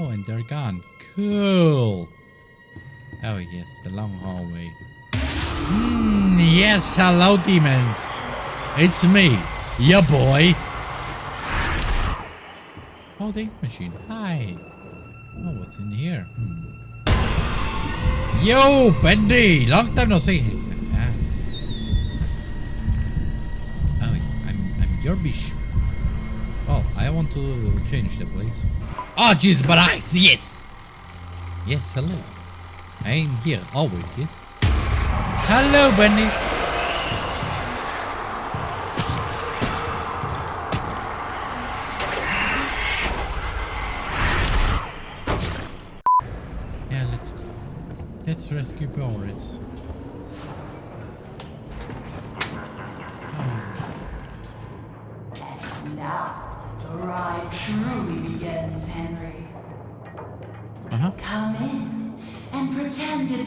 Oh, and they're gone. Cool. Oh, yes, the long hallway. Mm, yes, hello, demons. It's me, your boy. Holding machine. Hi. Oh, what's in here? Hmm. Yo, Bendy! Long time no see. Oh, I'm, I'm. Oh, I want to change the place. Oh, jeez, but I, see yes! Yes, hello. I am here, always, yes. Hello, Bendy. Yeah, let's let's rescue. Boris.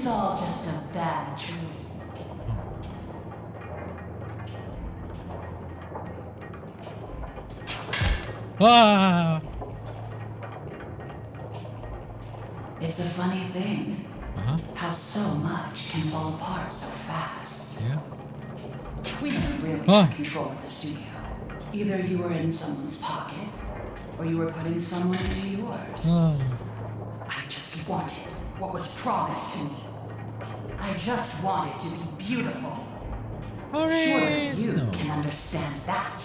It's all just a bad dream. Ah. It's a funny thing Uh huh. how so much can fall apart so fast. Yeah. We never really Huh. had control of the studio. Either you were in someone's pocket, or you were putting someone into yours. Oh. I just wanted what was promised to me. I just wanted to be beautiful. Surely you No. can understand that.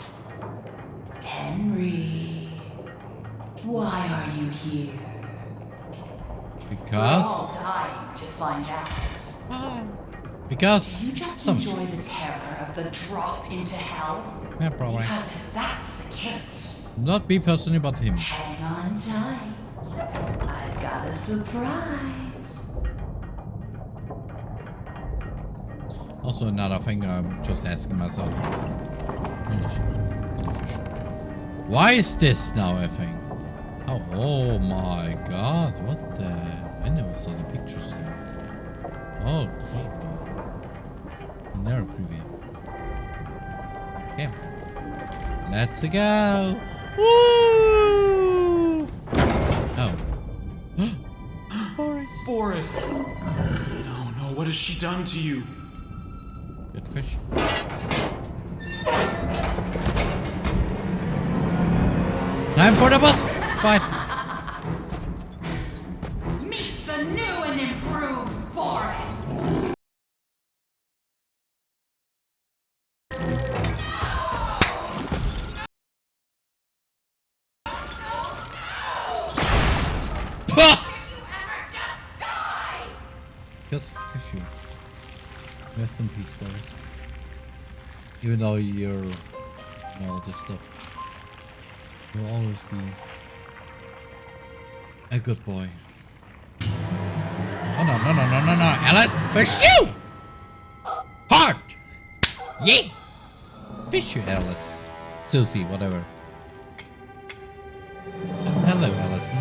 Henry, why are you here? Because. We're all dying to find out. Because. You just some. enjoy the terror of the drop into hell? Yeah, probably. Because if that's the case, Not be personally, but him. hang on tight. I've got a surprise. Also, another thing I'm just asking myself. Why is this now a thing? Oh, oh my god. What the? I never saw the pictures there. Oh, creepy. They're creepy. Okay. Let's go. Woo! Oh. Boris. Boris! No, no, what has she done to you? Question. Time for the bus. Fine. Meet the new and improved Boris. Just fishy. Rest in peace, Boris. Even though you're all this stuff, you'll always be a good boy. Oh no no no no no no! Alice, fish you! Hard! Yeah! Fish you, Alice. Susie, whatever. Hello, Allison.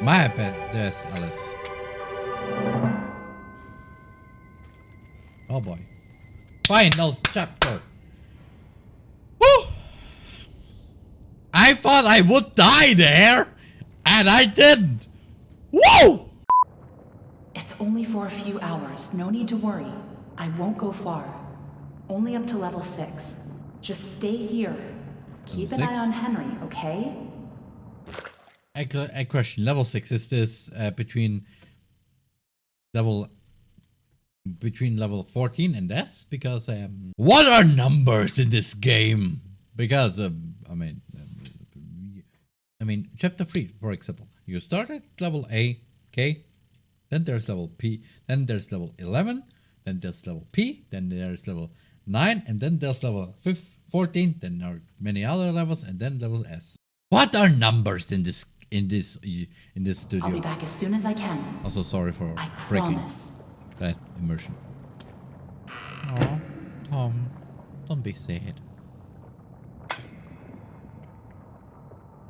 My bad, there's Alice. Oh boy. Final chapter. Woo! I thought I would die there, and I didn't. Woo! It's only for a few hours. No need to worry. I won't go far. Only up to level 6. Just stay here. Keep an Level eye on Henry, okay? A, a question. Level six is this uh, between level between level 14 and S? Because um, what are numbers in this game? Because um, I mean, um, I mean, chapter three, for example, you start at level A, okay, then there's level P, then there's level 11, then there's level P, then there's level 9, and then there's level 5, 14, then there are many other levels, and then level S. What are numbers in this in this in this studio? I'll be back as soon as I can. Also, sorry for I breaking promise. That immersion. Oh, Tom, don't be sad.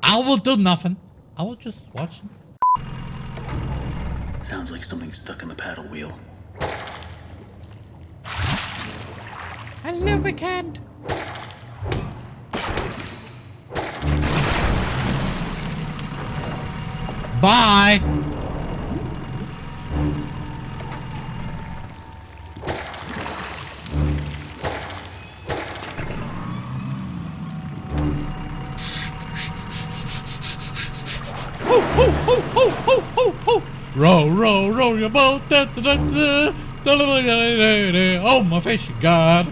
I will do nothing. I will just watch. Sounds like something's stuck in the paddle wheel. A lubricant. Bye! Oh, my fish, God.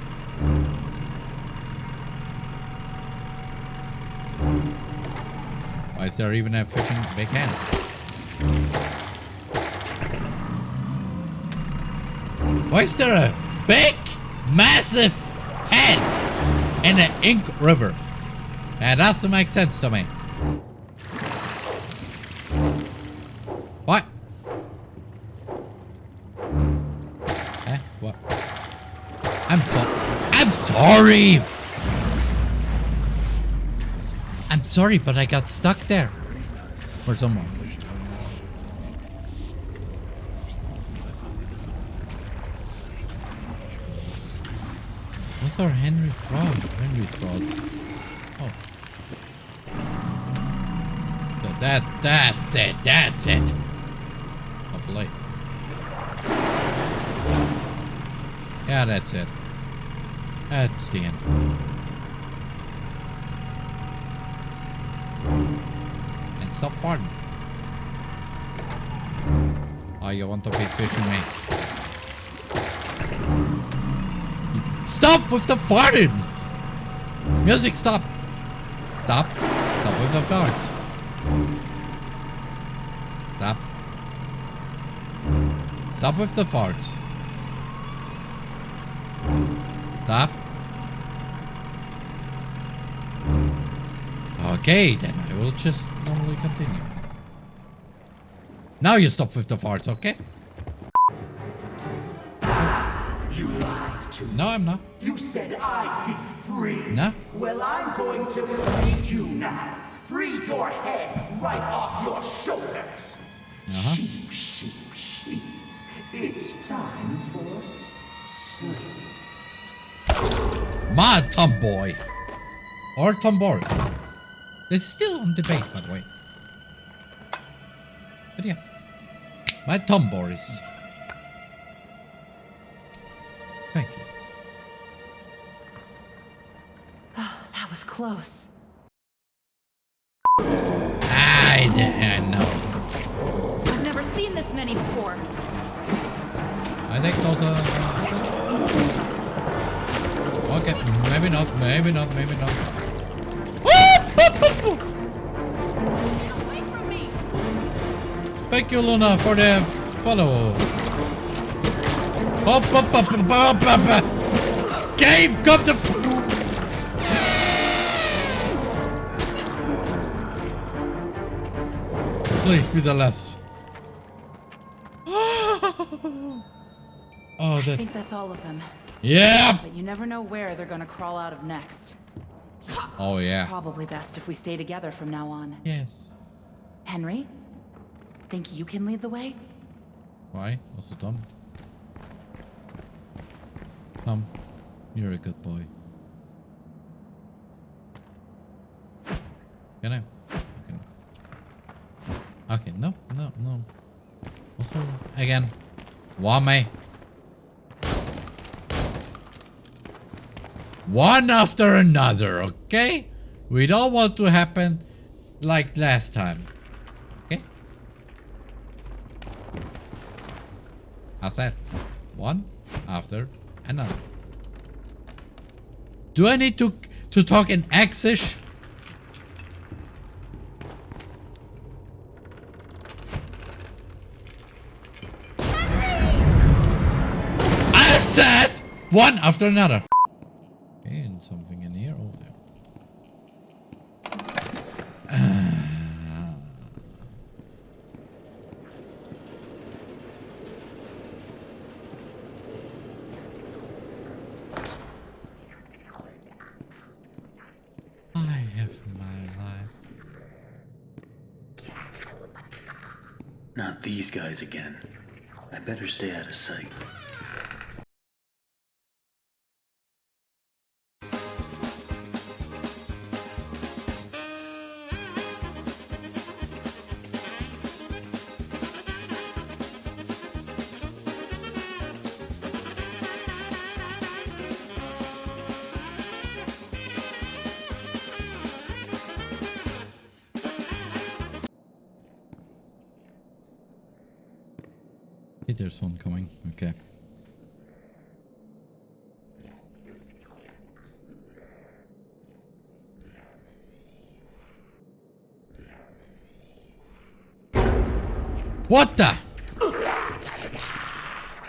Why is there even a fishing big hand? Why is there a big, massive head in an ink river? That doesn't make sense to me. Sorry, but I got stuck there. Or someone. What's our Henry fraud? Henry's frauds. Oh. So that that's it. That's it. Hopefully. Yeah, that's it. That's the end. And stop farting. Oh, you want to be fishing me? Stop with the farting! Music, stop! Stop. Stop with the farts. Stop. Stop with the farts. Stop. Okay, then I will just continue. Now you stop with the farts, okay? You lied to me. No, I'm not. You said I'd be free. No. Well, I'm going to free you now. Free your head right off your shoulders. Uh-huh. Sheep, sheep, sheep. It's time for sleep. My tomboy. Or tomboys. This is still on debate, by the way. But yeah. My tomboys. Thank you. Ah, that was close. I, didn't know. I've never seen this many before. I think those are... Okay, maybe not, maybe not, maybe not. Thank you, Luna, for the follow. Hop, hop, hop, hop, hop, hop. Game, come to... Please be the last. oh, I think that's all of them. Yeah! But you never know where they're gonna crawl out of next. Oh, yeah. Probably best if we stay together from now on. Yes. Henry? Think you can lead the way? Why? Also Tom? Tom, you're a good boy. Can I? Okay. Okay, no, no, no. Also, again. Wame. One after another, okay? We don't want to happen like last time. Okay? I said one after another. Do I need to to talk in X-ish? I said one after another. Okay, and something in here. Oh, there. I have my life. Not these guys again. I better stay out of sight. Hey, there's one coming. Okay. What the?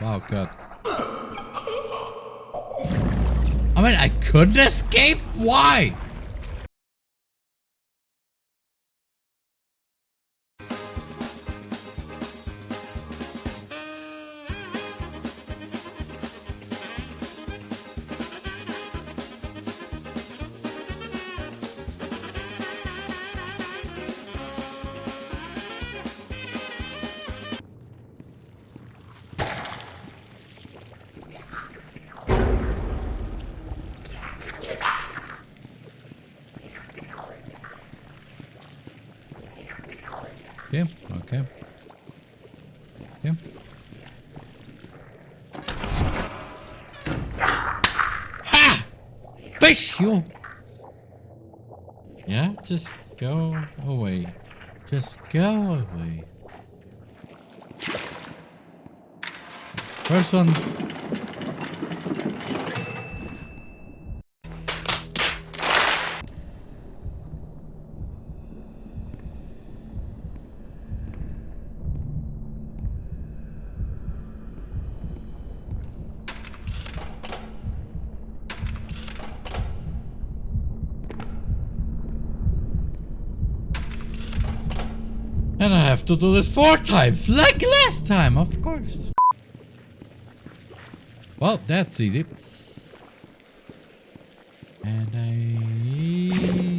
Wow, God. I mean, I couldn't escape? Why? Okay. Yeah. Ha! Fish you! Yeah, just go away. Just go away. First one. And I have to do this four times, like last time, of course. Well, that's easy. And I,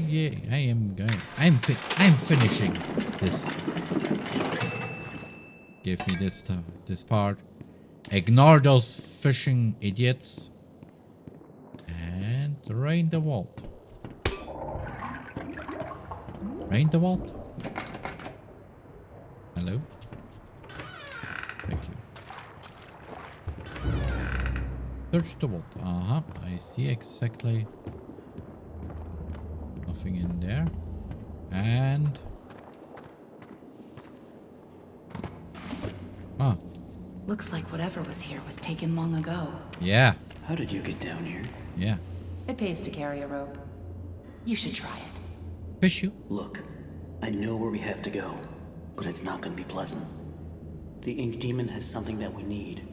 yeah, I am going. I'm fi I'm finishing this. Give me this stuff, this part. Ignore those fishing idiots. And rain the vault. Rain the vault. Hello? Thank you. Search the vault. Uh-huh. I see exactly nothing in there. And... Ah, Looks like whatever was here was taken long ago. yeah. How did you get down here? Yeah. It pays to carry a rope. You should try it. Fish you. Look, I know where we have to go, but it's not gonna be pleasant. The Ink Demon has something that we need.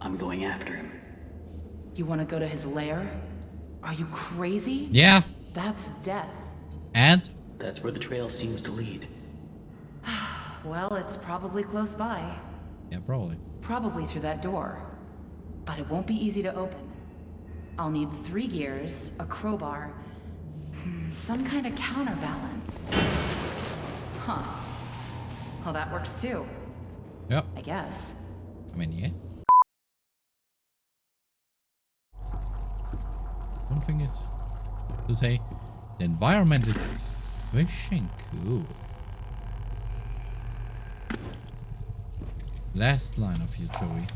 I'm going after him. You want to go to his lair? Are you crazy? Yeah. That's death. And? That's where the trail seems to lead. Well, it's probably close by. Yeah, probably. Probably through that door. But it won't be easy to open. I'll need three gears, a crowbar, hmm, some kind of counterbalance. Huh. Well, that works too, Yep. I guess. I mean, yeah. One thing is to say, the environment is fishing cool. Last line of you, Joey.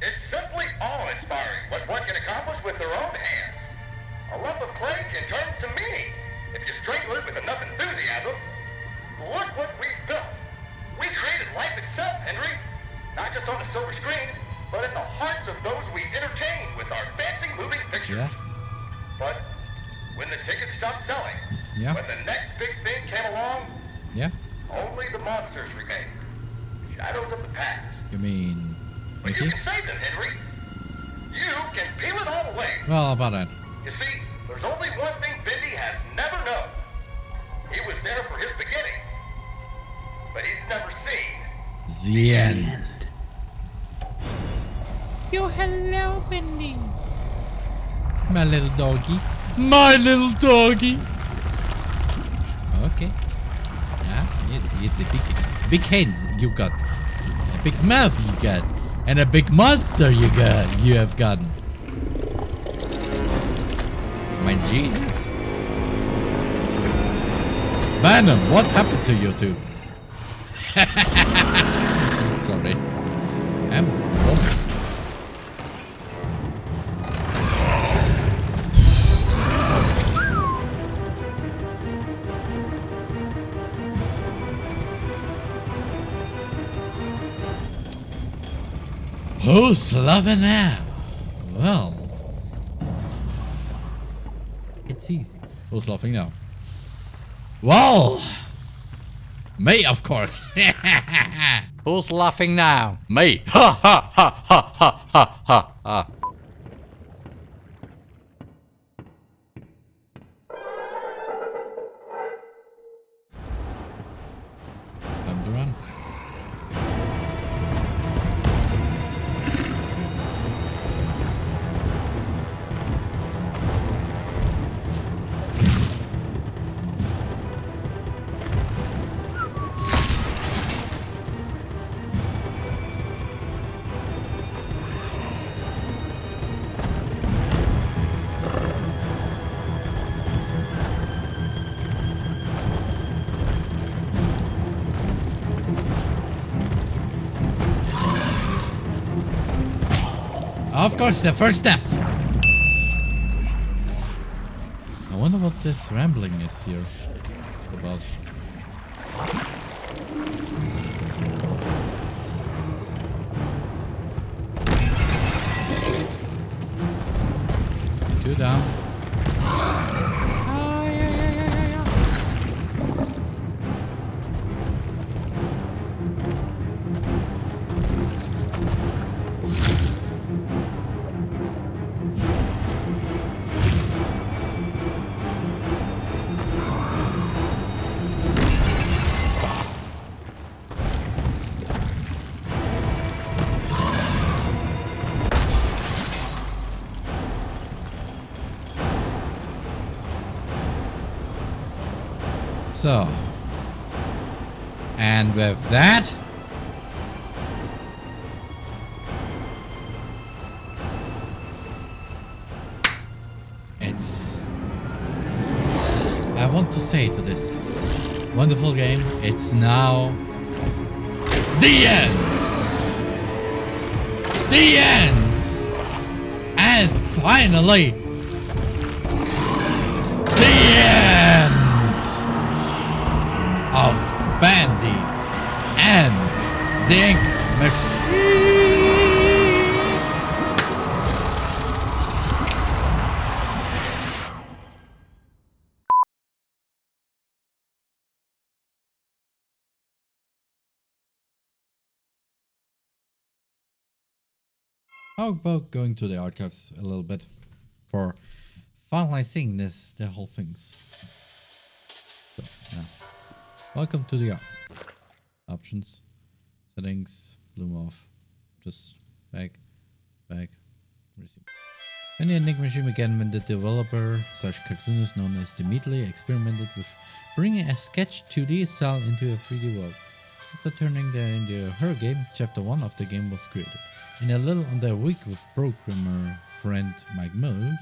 It's simply awe-inspiring what one can accomplish with their own hands. A lump of clay can turn to meaning if you strangle it with enough enthusiasm. Look what we've built. We created life itself, Henry. Not just on a silver screen, but in the hearts of those we entertain with our fancy moving pictures. Yeah. But when the tickets stopped selling, Yeah. when the next big thing came along, Yeah? only the monsters remain. Shadows of the past. You mean But you can save them, Henry. You can peel it all away. Well, how about that? You see, there's only one thing Bendy has never known. He was there for his beginning, but he's never seen. The end. And You hello, Bendy. My little doggy. My little doggy. Okay. Yeah, it's, it's a big, big hands you got. A big mouth you got. And a big monster you got. You have gotten. My Jesus. Venom, what happened to you two? Sorry. I'm. Who's loving now? Well, it's easy. Who's laughing now? Well, me, of course. Who's laughing now? Me. Ha ha ha ha Of course, the first death. I wonder what this rambling is here about. Two down. So. And with that. It's. I want to say to this wonderful game, it's now. The end! The end! And finally, Machine. How about going to the archives a little bit for finalizing this the whole things. So now, welcome to the op options, settings, bloom off, just back, back, resume. When the Enigma Machine began when the developer slash cartoonist known as theMeatly experimented with bringing a sketch 2D cell into a 3D world. After turning the into horror game, chapter 1 of the game was created. In a little under a week with programmer friend Mike Mood,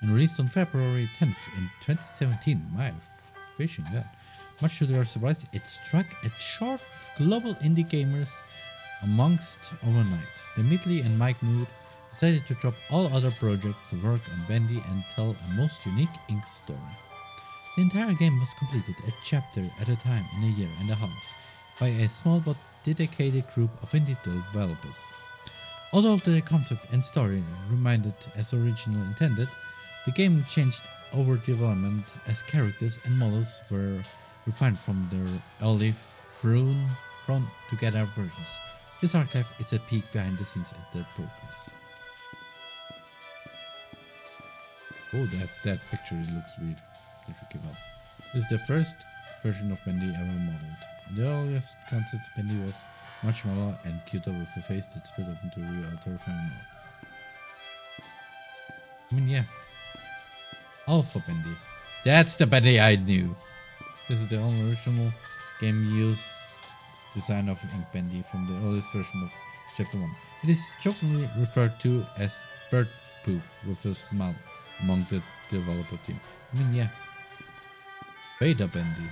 and released on February 10th in 2017. My fishing that. Much to their surprise, it struck a chart of global indie gamers amongst overnight. theMeatly and Mike Mood decided to drop all other projects to work on Bendy and tell a most unique Ink story. The entire game was completed a chapter at a time in a year and a half by a small but dedicated group of indie developers. Although the concept and story remained as originally intended, the game changed over development as characters and models were refined from their early thrown, thrown together versions. This archive is a peek behind the scenes at their progress. Oh, that, that picture looks weird. This is the first version of Bendy ever modeled. The earliest concept Bendy was much smaller and cuter with a face that split up into a real terrifying mouth. I mean, yeah. Alpha Bendy. That's the Bendy I knew. This is the only original game use design of Ink Bendy from the earliest version of Chapter 1. It is jokingly referred to as bird poop with a smile among the developer team. I mean, yeah. Beta Bendy.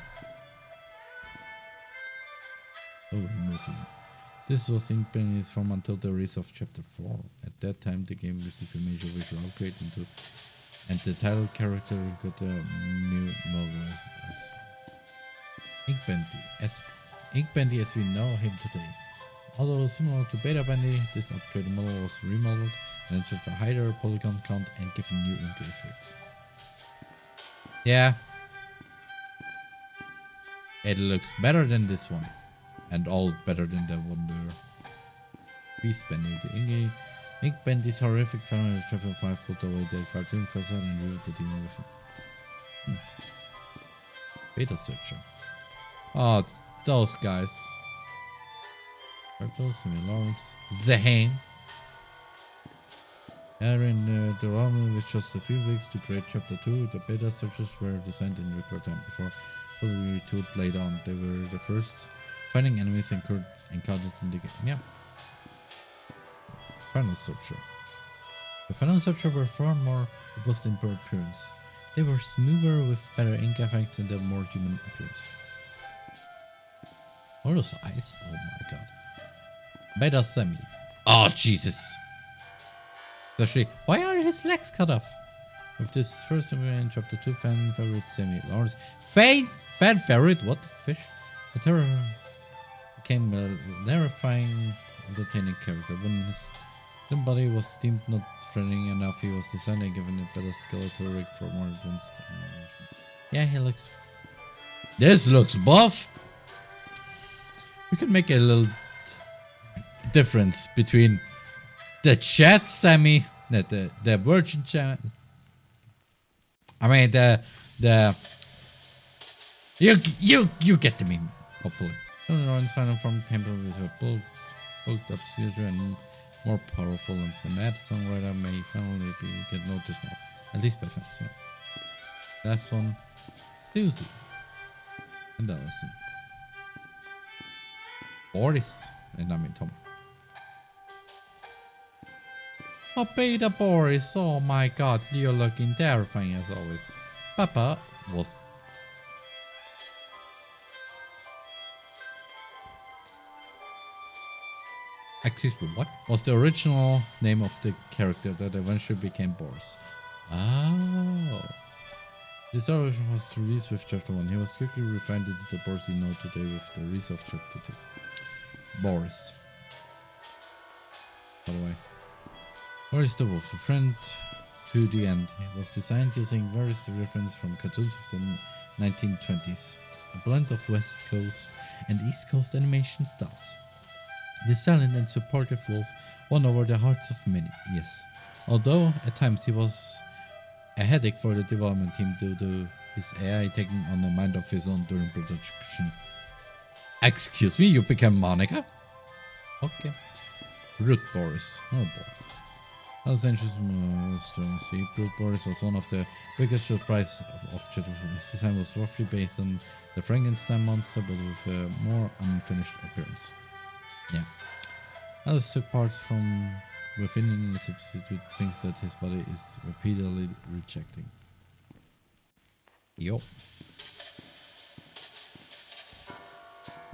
Oh, amazing. This was Ink Bendy's from until the release of Chapter 4. At that time, the game received a major visual upgrade into, and the title character got a new model as, as Ink Bendy. As Ink Bendy as we know him today. Although similar to Beta Bendy, this upgraded model was remodeled and it's with a higher polygon count and given new ink effects. Yeah. It looks better than this one. And all better than the one there. Beast Bendy. The ink, ink Bendy's horrific final in chapter 5 put away the cartoon facade and revealed the demon with it. Hmm. Beta searcher. Oh, those guys. Purple, Sammy Lawrence, The Hand. Aaron uh, development with just a few weeks to create chapter 2. The beta searches were designed in record time before fully retooled later on. They were the first finding enemies encountered in the game. Yeah. Final searcher. The final searcher were far more robust in appearance. They were smoother with better ink effects and a more human appearance. All those eyes? Oh my god. Beta Sammy. Oh, Jesus. Especially, why are his legs cut off? With this first in chapter 2 fan favorite Sammy Lawrence. Fan, fan favorite? What the fish? The terror became a terrifying, entertaining character. When his limb body was deemed not threatening enough, he was designed and given a better skeletal rig for more advanced animations. Yeah, he looks... This looks buff! We can make a little difference between the chat Sammy, the, the, the virgin chat. I mean, the, the, you, you, you get the meme, hopefully. Rowan's final form came with a bulked up and more powerful than the mad songwriter may finally be get noticed now. At least by fans, yeah. Last one, Susie and Allison. Boris, and I mean Tom. Oh, Beta Boris, oh my god, you're looking terrifying as always. Papa was... Excuse me, what? Was the original name of the character that eventually became Boris. Oh. This version was released with Chapter 1. He was quickly refined into the Boris we know today with the release of Chapter 2. Boris. By the way. Boris the Wolf, a friend to the end. He was designed using various references from cartoons of the 1920s. A blend of West Coast and East Coast animation styles. The silent and supportive wolf won over the hearts of many, yes. Although at times he was a headache for the development team due to his AI taking on a mind of his own during production. Excuse me, you became Monica? Okay. Brute Boris. Oh boy. Los Angeles uh, see, Brute Boris was one of the biggest surprise of, Jet His design was roughly based on the Frankenstein monster, but with a more unfinished appearance. Yeah. Others took parts from within and substitute things that his body is repeatedly rejecting. Yo.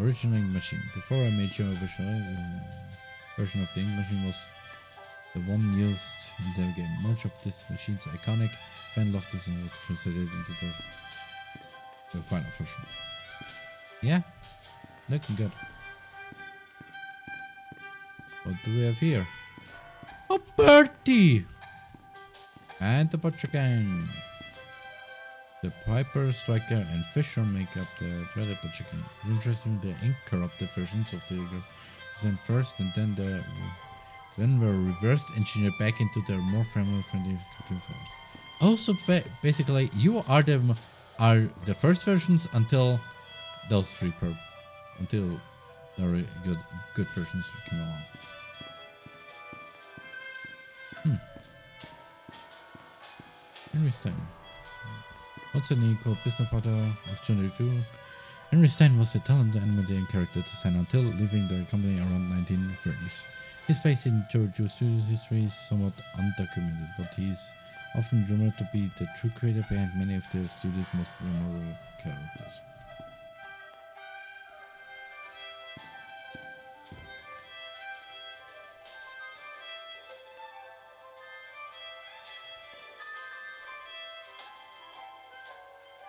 Original ink machine. Before a major version, uh, version of the ink machine was the one used in the game. Much of this machine's iconic fan loved this and was translated into the, the final version. Yeah, looking good. What do we have here? A birdie! And the Butcher Gang. The Piper, Striker, and Fisher make up the dreaded Butcher Gang. Interesting, the ink corrupted versions of the design first, and then the then were reversed engineered back into their more family-friendly cartoon films. Also, ba basically, you are the are the first versions until those three per until the good good versions came along. Hmm. Stein. Equal business partner of 22? Henry Stein was a talented animated character designer until leaving the company around 1930s. His place in Joey Drew studio history is somewhat undocumented, but he is often rumored to be the true creator behind many of the studio's most memorable characters.